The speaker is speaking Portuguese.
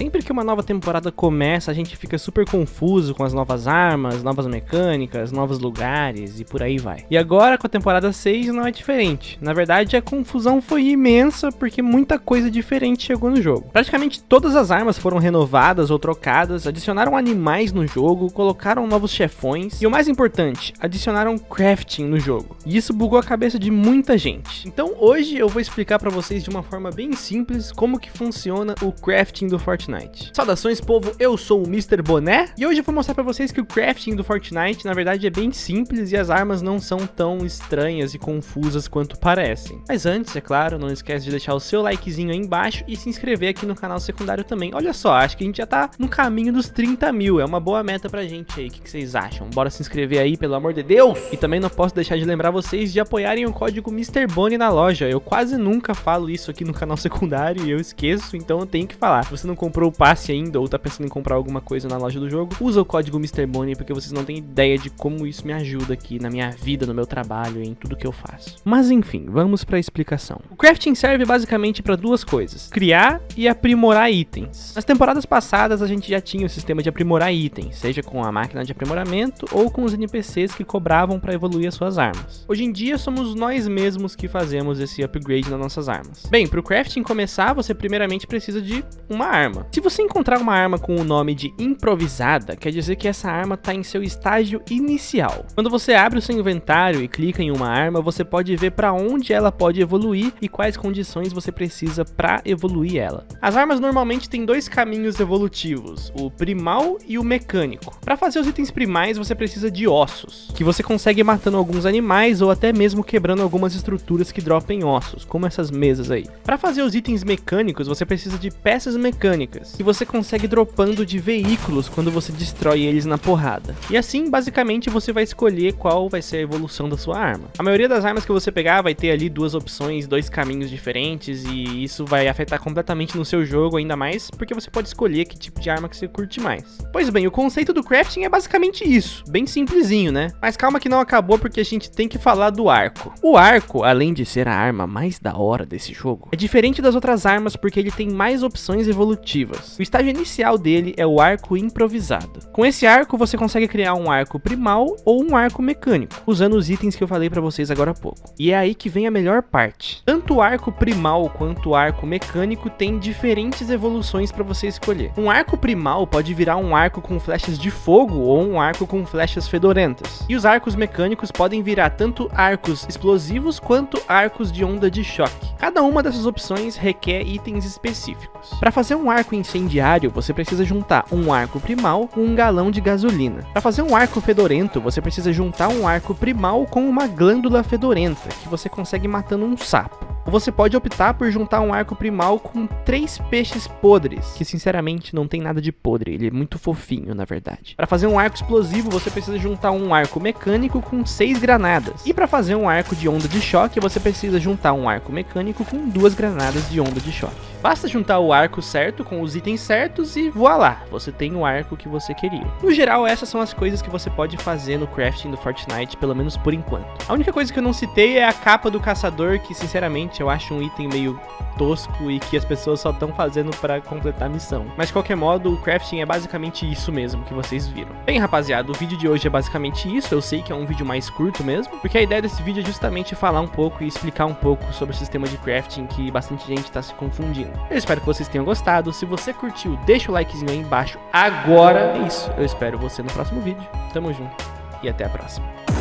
Sempre que uma nova temporada começa, a gente fica super confuso com as novas armas, novas mecânicas, novos lugares e por aí vai. E agora com a temporada 6 não é diferente. Na verdade, a confusão foi imensa porque muita coisa diferente chegou no jogo. Praticamente todas as armas foram renovadas ou trocadas, adicionaram animais no jogo, colocaram novos chefões e o mais importante, adicionaram crafting no jogo. E isso bugou a cabeça de muita gente. Então hoje eu vou explicar para vocês de uma forma bem simples como que funciona o crafting do Fortnite Fortnite. Saudações povo, eu sou o Mr. Boné e hoje eu vou mostrar pra vocês que o crafting do Fortnite na verdade é bem simples e as armas não são tão estranhas e confusas quanto parecem. Mas antes, é claro, não esquece de deixar o seu likezinho aí embaixo e se inscrever aqui no canal secundário também. Olha só, acho que a gente já tá no caminho dos 30 mil, é uma boa meta pra gente aí, o que, vocês acham? Bora se inscrever aí, pelo amor de Deus! E também não posso deixar de lembrar vocês de apoiarem o código MrBonnie na loja, eu quase nunca falo isso aqui no canal secundário e eu esqueço, então eu tenho que falar. Se você não comprou comprou o passe ainda ou tá pensando em comprar alguma coisa na loja do jogo, usa o código MrBonnie porque vocês não têm ideia de como isso me ajuda aqui na minha vida, no meu trabalho, em tudo que eu faço. Mas enfim, vamos para a explicação. O crafting serve basicamente para duas coisas, criar e aprimorar itens. Nas temporadas passadas a gente já tinha o sistema de aprimorar itens, seja com a máquina de aprimoramento ou com os NPCs que cobravam para evoluir as suas armas. Hoje em dia somos nós mesmos que fazemos esse upgrade nas nossas armas. Bem, para o crafting começar, você primeiramente precisa de uma arma. Se você encontrar uma arma com o nome de improvisada, quer dizer que essa arma está em seu estágio inicial. Quando você abre o seu inventário e clica em uma arma, você pode ver para onde ela pode evoluir e quais condições você precisa para evoluir ela. As armas normalmente têm dois caminhos evolutivos, o primal e o mecânico. Para fazer os itens primais, você precisa de ossos, que você consegue matando alguns animais ou até mesmo quebrando algumas estruturas que dropem ossos, como essas mesas aí. Para fazer os itens mecânicos, você precisa de peças mecânicas, que você consegue dropando de veículos quando você destrói eles na porrada. E assim, basicamente, você vai escolher qual vai ser a evolução da sua arma. A maioria das armas que você pegar vai ter ali duas opções, dois caminhos diferentes, e isso vai afetar completamente no seu jogo, ainda mais porque você pode escolher que tipo de arma que você curte mais. Pois bem, o conceito do crafting é basicamente isso, bem simplesinho, né? Mas calma que não acabou porque a gente tem que falar do arco. O arco, além de ser a arma mais da hora desse jogo, é diferente das outras armas porque ele tem mais opções evolutivas o estágio inicial dele é o arco improvisado. Com esse arco, você consegue criar um arco primal ou um arco mecânico, usando os itens que eu falei para vocês agora há pouco. E é aí que vem a melhor parte. Tanto o arco primal quanto o arco mecânico tem diferentes evoluções para você escolher. Um arco primal pode virar um arco com flechas de fogo ou um arco com flechas fedorentas. E os arcos mecânicos podem virar tanto arcos explosivos quanto arcos de onda de choque. Cada uma dessas opções requer itens específicos. Para fazer um arco arco incendiário, você precisa juntar um arco primal com um galão de gasolina. Para fazer um arco fedorento, você precisa juntar um arco primal com uma glândula fedorenta, que você consegue matando um sapo. Ou você pode optar por juntar um arco primal com três peixes podres, que sinceramente não tem nada de podre, ele é muito fofinho na verdade. Para fazer um arco explosivo, você precisa juntar um arco mecânico com seis granadas. E para fazer um arco de onda de choque, você precisa juntar um arco mecânico com duas granadas de onda de choque. Basta juntar o arco certo com os itens certos e voilá, você tem o arco que você queria. No geral, essas são as coisas que você pode fazer no crafting do Fortnite, pelo menos por enquanto. A única coisa que eu não citei é a capa do caçador, que sinceramente eu acho um item meio tosco e que as pessoas só estão fazendo para completar a missão. Mas de qualquer modo, o crafting é basicamente isso mesmo que vocês viram. Bem, rapaziada, o vídeo de hoje é basicamente isso. Eu sei que é um vídeo mais curto mesmo, porque a ideia desse vídeo é justamente falar um pouco e explicar um pouco sobre o sistema de crafting que bastante gente está se confundindo. Eu espero que vocês tenham gostado. Se você curtiu, deixa o likezinho aí embaixo agora. É isso. Eu espero você no próximo vídeo. Tamo junto e até a próxima.